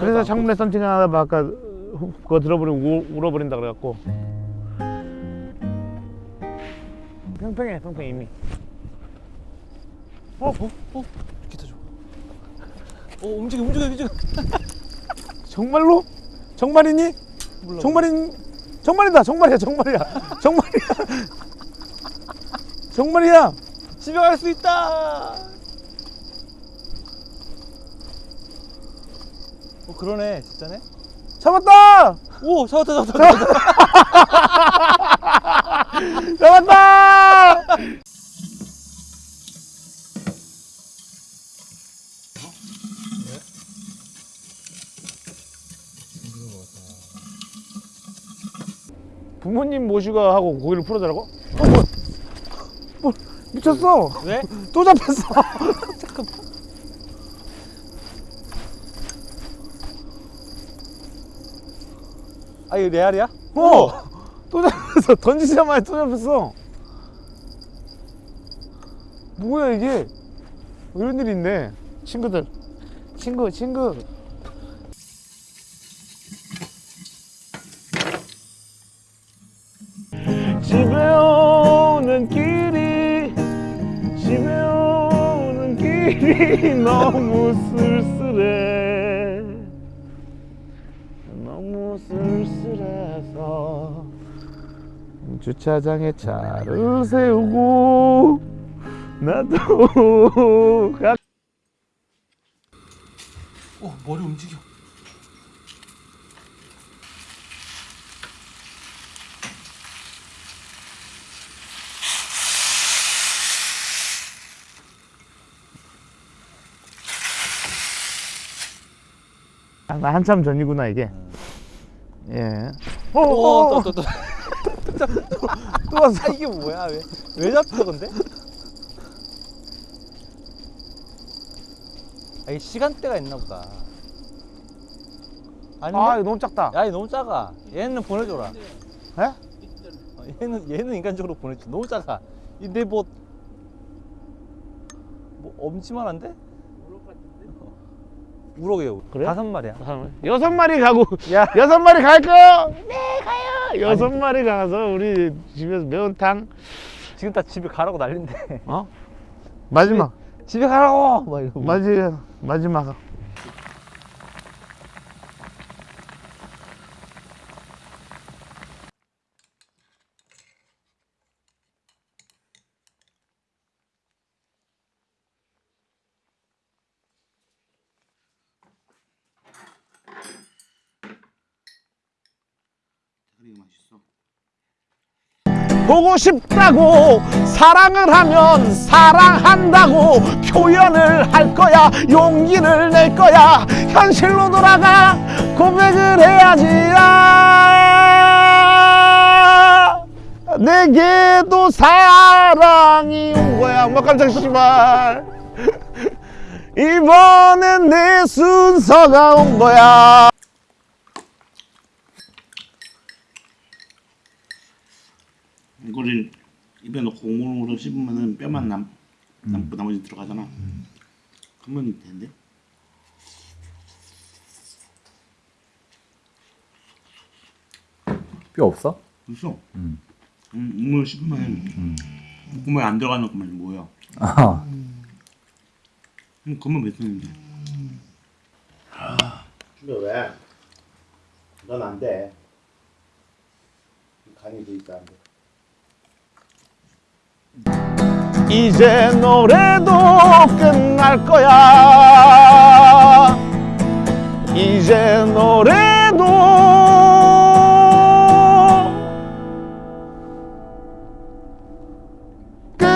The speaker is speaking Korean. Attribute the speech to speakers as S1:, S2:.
S1: 그래서 창문에 썬팅 하다 아까 그거 들어버리고 우- 울어버린다 그래갖고 팽팽해 팽팽 이미
S2: 어? 어? 어? 기타 줘. 어 움직여 움직여 움직여.
S1: 정말로? 정말이니?
S2: 몰라.
S1: 정말인 정말이다 정말이야 정말이야 정말이야 정말이야
S2: 집에 갈 수 있다. 어 그러네 진짜네.
S1: 잡았다
S2: 오 잡았다 잡았다. 잡았다.
S1: 잡았다 부모님 모시고 하고 고기를 풀어달라고? 어, 뭐, 뭐 미쳤어
S2: 왜?
S1: 또 잡혔어
S2: 이거 레알이야?
S1: 어! 또 잡혔어. 던지자마자 또 잡혔어. 뭐야 이게? 이런 일이 있네. 친구들. 친구 친구. 집에 오는 길이 집에 오는 길이 너무 쓸쓸해 주차장에 차를 세우고 나도
S2: 가어 머리 움직여.
S1: 아, 나 한참 전이구나 이게 예 어, 어, 어, 어,
S2: 오또 또 또.
S1: 또 왔어
S2: 아 이게 뭐야 왜? 왜 잡혀 근데? 아 이게 시간대가 있나 보다. 아닌데?
S1: 아 이거 너무 작다
S2: 야, 이 너무 작아. 얘는 보내줘라.
S1: 에?
S2: 어, 얘는 얘는 인간적으로 보내줘. 너무 작아. 근데 뭐, 뭐 엄지만 한데? 우럭이에요.
S1: 그래?
S2: 다섯 마리야.
S1: 여섯 마리 가고
S2: 야,
S1: 여섯 마리 갈까요? 네 가요 여섯 마리 가서 우리 집에서 매운탕
S2: 지금 다 집에 가라고 난린데.
S1: 어? 마지막
S2: 집에 가라고. 막 이러고.
S1: 마지 마지막 보고 싶다고 사랑을 하면 사랑한다고 표현을 할 거야 용기를 낼 거야. 현실로 돌아가 고백을 해야지. 아 내게도 사랑이 온 거야 뭐 깜짝 씨발 이번엔 내 순서가 온 거야
S3: 이거를 입에 넣고 오물오물 씹으면은 뼈만 남, 남고 나머지 들어가잖아. 그러면 되는데?
S4: 뼈 없어?
S3: 있어.
S4: 음.
S3: 음, 우물 씹으면 구멍에 안 들어가는 것만 뭐야?
S4: 아,
S3: 음, 그만 몇 쓰는데?
S5: 준비 왜? 넌 안 돼. 간이 돼 있어 안 돼.
S1: 이제 노래도 끝날 거야. 이제 노래